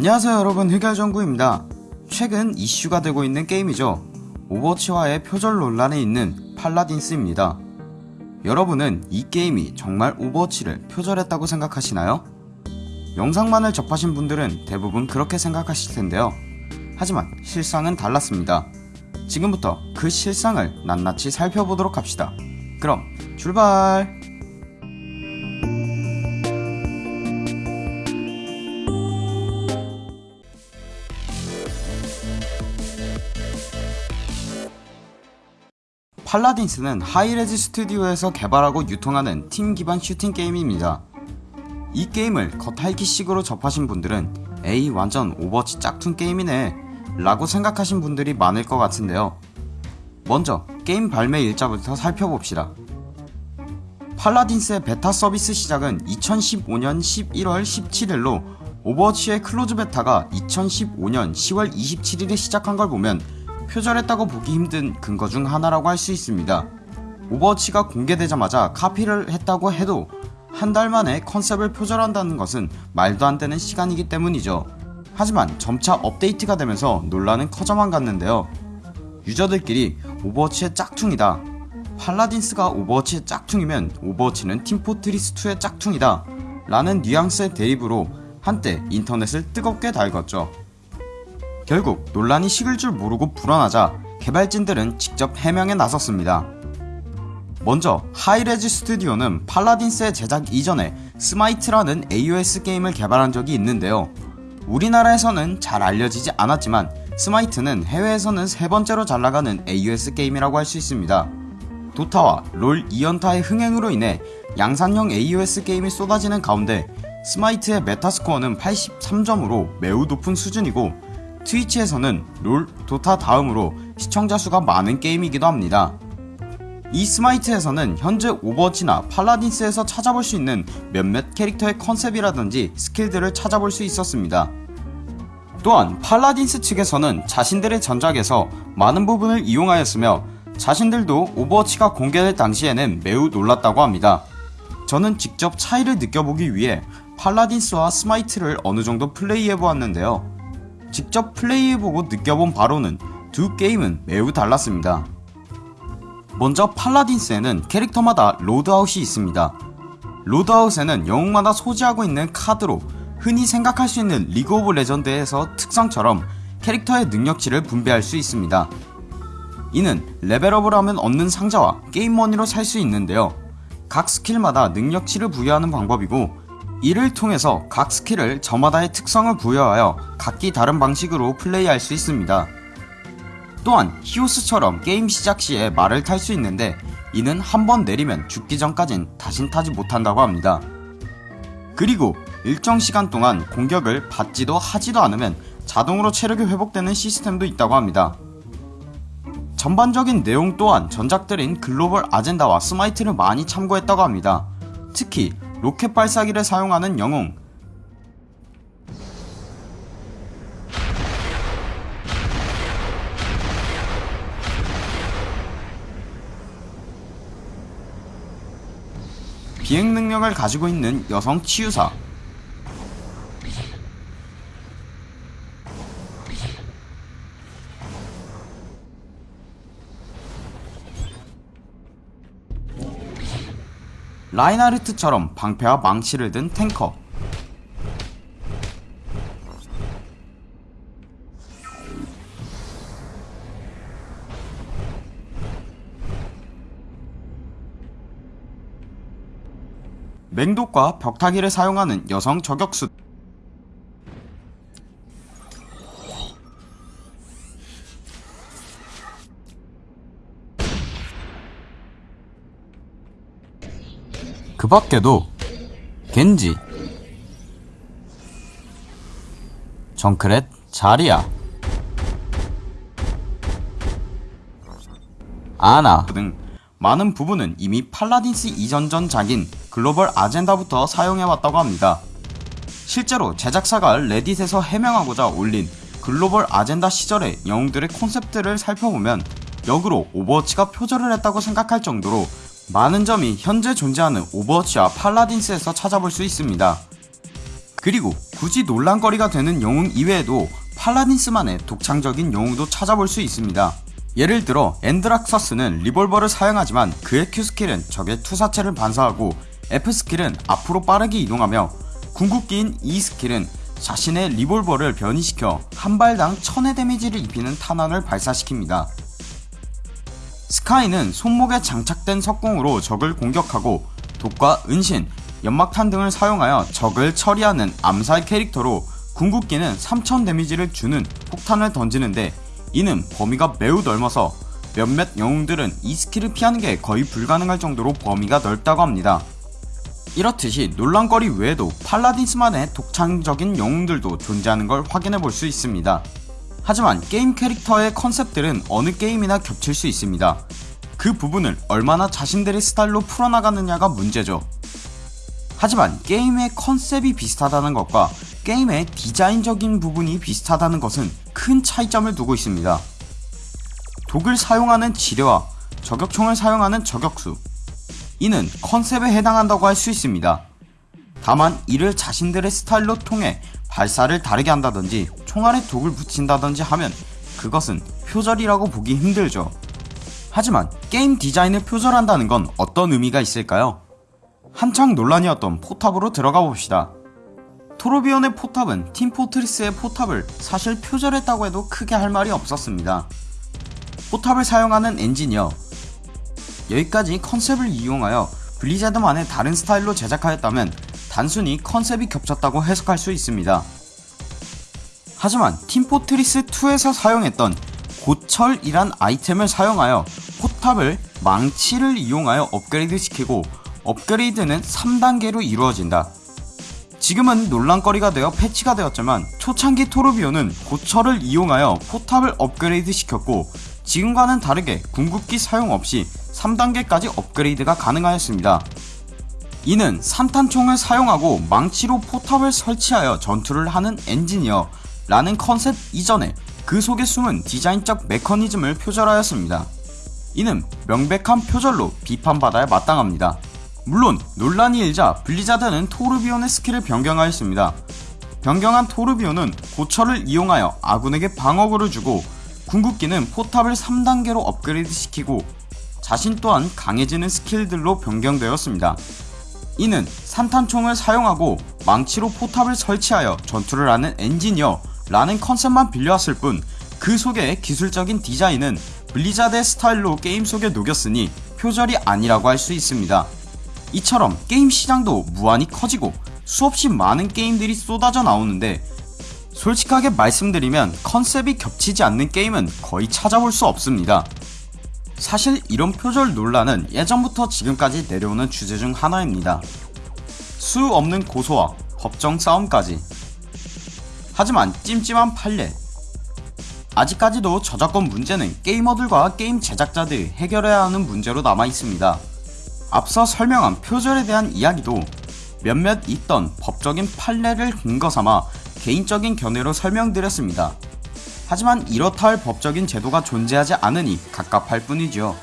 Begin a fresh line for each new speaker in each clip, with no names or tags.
안녕하세요 여러분. 흑열정구입니다. 최근 이슈가 되고 있는 게임이죠. 오버워치와의 표절 논란에 있는 팔라딘스입니다. 여러분은 이 게임이 정말 오버워치를 표절했다고 생각하시나요? 영상만을 접하신 분들은 대부분 그렇게 생각하실 텐데요. 하지만 실상은 달랐습니다. 지금부터 그 실상을 낱낱이 살펴보도록 합시다. 그럼 출발 팔라딘스는 하이레즈 스튜디오에서 개발하고 유통하는 팀 기반 슈팅 게임입니다. 이 게임을 겉핥기식으로 접하신 분들은 에이 완전 오버워치 짝퉁 게임이네 라고 생각하신 분들이 많을 것 같은데요. 먼저 게임 발매 일자부터 살펴봅시다. 팔라딘스의 베타 서비스 시작은 2015년 11월 17일로 오버워치의 클로즈 베타가 2015년 10월 27일에 시작한 걸 보면 표절했다고 보기 힘든 근거 중 하나라고 할 수 있습니다. 오버워치가 공개되자마자 카피를 했다고 해도 한 달 만에 컨셉을 표절한다는 것은 말도 안 되는 시간이기 때문이죠. 하지만 점차 업데이트가 되면서 논란은 커져만 갔는데요. 유저들끼리 오버워치의 짝퉁이다. 팔라딘스가 오버워치의 짝퉁이면 오버워치는 팀포트리스2의 짝퉁이다. 라는 뉘앙스의 대입으로 한때 인터넷을 뜨겁게 달궜죠. 결국 논란이 식을 줄 모르고 불어나자 개발진들은 직접 해명에 나섰습니다. 먼저 하이레즈 스튜디오는 팔라딘스의 제작 이전에 스마이트라는 AOS 게임을 개발한 적이 있는데요. 우리나라에서는 잘 알려지지 않았지만 스마이트는 해외에서는 세 번째로 잘 나가는 AOS 게임이라고 할 수 있습니다. 도타와 롤 2연타의 흥행으로 인해 양산형 AOS 게임이 쏟아지는 가운데 스마이트의 메타스코어는 83점으로 매우 높은 수준이고 트위치에서는 롤, 도타 다음으로 시청자 수가 많은 게임이기도 합니다. 이 스마이트에서는 현재 오버워치나 팔라딘스에서 찾아볼 수 있는 몇몇 캐릭터의 컨셉이라든지 스킬들을 찾아볼 수 있었습니다. 또한 팔라딘스 측에서는 자신들의 전작에서 많은 부분을 이용하였으며 자신들도 오버워치가 공개될 당시에는 매우 놀랐다고 합니다. 저는 직접 차이를 느껴보기 위해 팔라딘스와 스마이트를 어느정도 플레이해보았는데요. 직접 플레이해보고 느껴본 바로는 두 게임은 매우 달랐습니다. 먼저 팔라딘스에는 캐릭터마다 loadout이 있습니다. loadout에는 영웅마다 소지하고 있는 카드로 흔히 생각할 수 있는 리그 오브 레전드에서 특성처럼 캐릭터의 능력치를 분배할 수 있습니다. 이는 레벨업을 하면 얻는 상자와 게임머니로 살 수 있는데요. 각 스킬마다 능력치를 부여하는 방법이고 이를 통해서 각 스킬을 저마다의 특성을 부여하여 각기 다른 방식으로 플레이할 수 있습니다. 또한 히오스처럼 게임 시작 시에 말을 탈 수 있는데 이는 한 번 내리면 죽기 전까진 다신 타지 못한다고 합니다. 그리고 일정 시간 동안 공격을 받지도 하지도 않으면 자동으로 체력이 회복되는 시스템도 있다고 합니다. 전반적인 내용 또한 전작들인 글로벌 아젠다와 스마이트를 많이 참고했다고 합니다. 특히 로켓 발사기를 사용하는 영웅. 비행 능력을 가지고 있는 여성 치유사 라인하르트처럼 방패와 망치를 든 탱커. 맹독과 벽타기를 사용하는 여성 저격수 그 밖에도 겐지 정크렛 자리야 아나 등 많은 부분은 이미 팔라딘스 이전 전작인 글로벌 아젠다부터 사용해왔다고 합니다. 실제로 제작사가 레딧에서 해명하고자 올린 글로벌 아젠다 시절의 영웅들의 콘셉트를 살펴보면 역으로 오버워치가 표절을 했다고 생각할 정도로 많은 점이 현재 존재하는 오버워치와 팔라딘스에서 찾아볼 수 있습니다. 그리고 굳이 논란거리가 되는 영웅 이외에도 팔라딘스만의 독창적인 영웅도 찾아볼 수 있습니다. 예를 들어 안드록서스는 리볼버를 사용하지만 그의 Q스킬은 적의 투사체를 반사하고 F스킬은 앞으로 빠르게 이동하며 궁극기인 E스킬은 자신의 리볼버를 변이시켜 한 발당 1000의 데미지를 입히는 탄환을 발사시킵니다. 스카이는 손목에 장착된 석궁으로 적을 공격하고 독과 은신, 연막탄 등을 사용하여 적을 처리하는 암살 캐릭터로 궁극기는 3000 데미지를 주는 폭탄을 던지는데 이는 범위가 매우 넓어서 몇몇 영웅들은 이 스킬을 피하는 게 거의 불가능할 정도로 범위가 넓다고 합니다. 이렇듯이 논란거리 외에도 팔라딘스만의 독창적인 영웅들도 존재하는 걸 확인해 볼 수 있습니다. 하지만 게임 캐릭터의 컨셉들은 어느 게임이나 겹칠 수 있습니다. 그 부분을 얼마나 자신들의 스타일로 풀어나가느냐가 문제죠. 하지만 게임의 컨셉이 비슷하다는 것과 게임의 디자인적인 부분이 비슷하다는 것은 큰 차이점을 두고 있습니다. 독을 사용하는 지뢰와 저격총을 사용하는 저격수 이는 컨셉에 해당한다고 할 수 있습니다. 다만 이를 자신들의 스타일로 통해 발사를 다르게 한다든지 총알에 독을 붙인다든지 하면 그것은 표절이라고 보기 힘들죠. 하지만 게임 디자인을 표절한다는 건 어떤 의미가 있을까요? 한창 논란이었던 포탑으로 들어가 봅시다. 토르비온의 포탑은 팀포트리스의 포탑을 사실 표절했다고 해도 크게 할 말이 없었습니다. 포탑을 사용하는 엔지니어 여기까지 컨셉을 이용하여 블리자드만의 다른 스타일로 제작하였다면 단순히 컨셉이 겹쳤다고 해석할 수 있습니다. 하지만 팀포트리스2에서 사용했던 고철이란 아이템을 사용하여 포탑을 망치를 이용하여 업그레이드 시키고 업그레이드는 3단계로 이루어진다. 지금은 논란거리가 되어 패치가 되었지만 초창기 토르비욘은 고철을 이용하여 포탑을 업그레이드 시켰고 지금과는 다르게 궁극기 사용 없이 3단계까지 업그레이드가 가능하였습니다. 이는 산탄총을 사용하고 망치로 포탑을 설치하여 전투를 하는 엔지니어 라는 컨셉 이전에 그 속에 숨은 디자인적 메커니즘을 표절하였습니다. 이는 명백한 표절로 비판받아야 마땅합니다. 물론 논란이 일자 블리자드는 토르비욘의 스킬을 변경하였습니다. 변경한 토르비욘은 고철을 이용하여 아군에게 방어구를 주고 궁극기는 포탑을 3단계로 업그레이드 시키고 자신 또한 강해지는 스킬들로 변경되었습니다. 이는 산탄총을 사용하고 망치로 포탑을 설치하여 전투를 하는 엔지니어 라는 컨셉만 빌려왔을 뿐 그 속의 기술적인 디자인은 블리자드의 스타일로 게임 속에 녹였으니 표절이 아니라고 할 수 있습니다. 이처럼 게임 시장도 무한히 커지고 수없이 많은 게임들이 쏟아져 나오는데 솔직하게 말씀드리면 컨셉이 겹치지 않는 게임은 거의 찾아볼 수 없습니다. 사실 이런 표절 논란은 예전부터 지금까지 내려오는 주제 중 하나입니다. 수 없는 고소와 법정 싸움까지. 하지만 찜찜한 판례. 아직까지도 저작권 문제는 게이머들과 게임 제작자들이 해결해야 하는 문제로 남아 있습니다. 앞서 설명한 표절에 대한 이야기도 몇몇 있던 법적인 판례를 근거 삼아 개인적인 견해로 설명드렸습니다. 하지만 이렇다 할 법적인 제도가 존재하지 않으니 갑갑할 뿐이죠.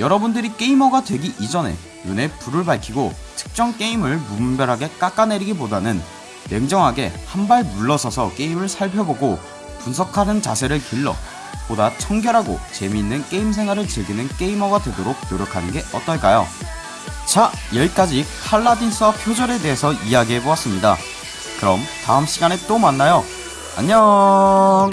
여러분들이 게이머가 되기 이전에 눈에 불을 밝히고 특정 게임을 무분별하게 깎아내리기보다는 냉정하게 한 발 물러서서 게임을 살펴보고 분석하는 자세를 길러 보다 청결하고 재미있는 게임 생활을 즐기는 게이머가 되도록 노력하는 게 어떨까요? 자 여기까지 팔라딘스와 표절에 대해서 이야기해보았습니다. 그럼 다음 시간에 또 만나요. 안녕